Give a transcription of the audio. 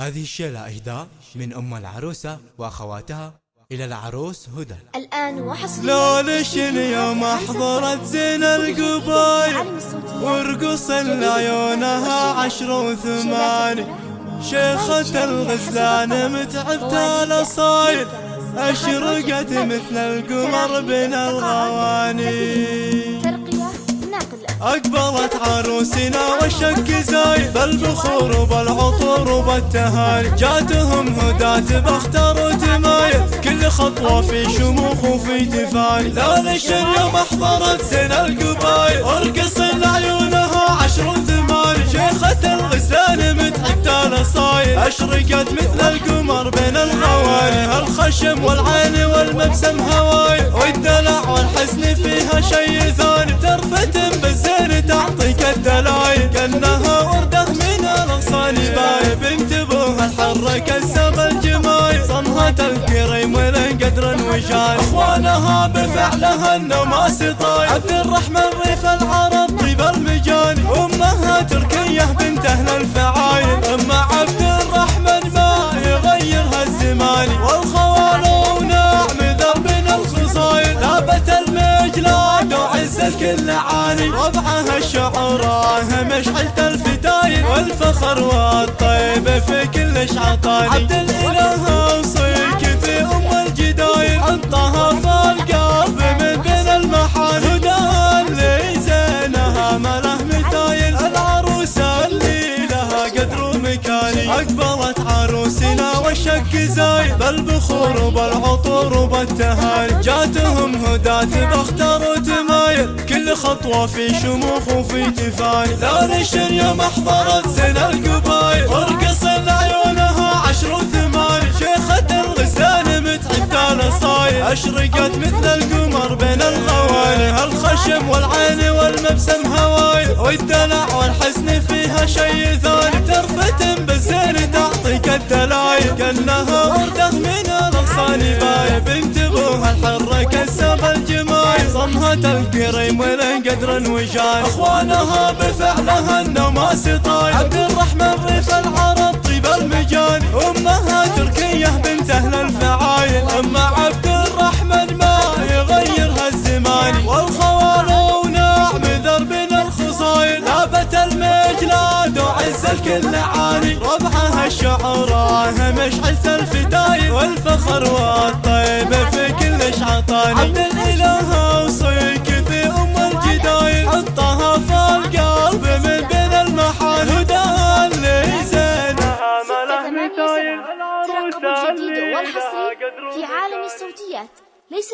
هذه الشيلة إهداء من أم العروسة وأخواتها إلى العروس هدى. الآن وحصريا لو لشن يوم أحضرت زين القبايل ورقص لعيونها عشر وثماني شيخة الغزلان متعبت الأصايل أشرقت مثل القمر بين الغواني أقبلت عروسنا والشك زايد بالبخور وبالعطور وبالتهاني جاتهم هداة بختار وتمايل كل خطوة في شموخ وفي تفاني لا ليش اليوم أحضرت زين القبايل ارقص لعيونها عشر وثماني شيخة الغزلان متحدى الأصايل أشرقت مثل القمر بين الغواني الخشم والعين والمبسم هواي. والدلع والحسن وجاي أخوانها بفعلها النماس طايل عبد الرحمن ريف العرب طيب المجاني أمها تركية بنت أهل الفعايل أما عبد الرحمن ما يغيرها الزمان. والخوال ونعم ذنب الخصايل لابت المجلاد وعز الكل عاني. ربعها الشعراء مشعلة الفتايل. والفخر والطيب ومكاني أقبلت عروسنا والشك زايد. بالبخور وبالعطور وبالتهاني جاتهم هداة بختار وتمايل. كل خطوة في شموخ وفي تفاني لا ليش اليوم أحضرت زين القبايل. ارقص لعيونها عشر وثماني شيخة الغزلان متعبة الأصايل أشرقت مثل القمر بين الغواني الخشم والعين والمبسم هواي والدلع والحسن فيها شي ثاني وجاي أخوانها بفعلها النماس طايل عبد الرحمن ريف العرب طيب المجاني أمها تركية بنت أهل الفعايل أما عبد الرحمن ما يغيرها الزمان. والخوال ونعم درب الخصايل. لابت المجلاد وعز الكل عاني ربعها الشعراء مشعلة الفتايل. والفخر والحصري في عالم الصوتيات ليس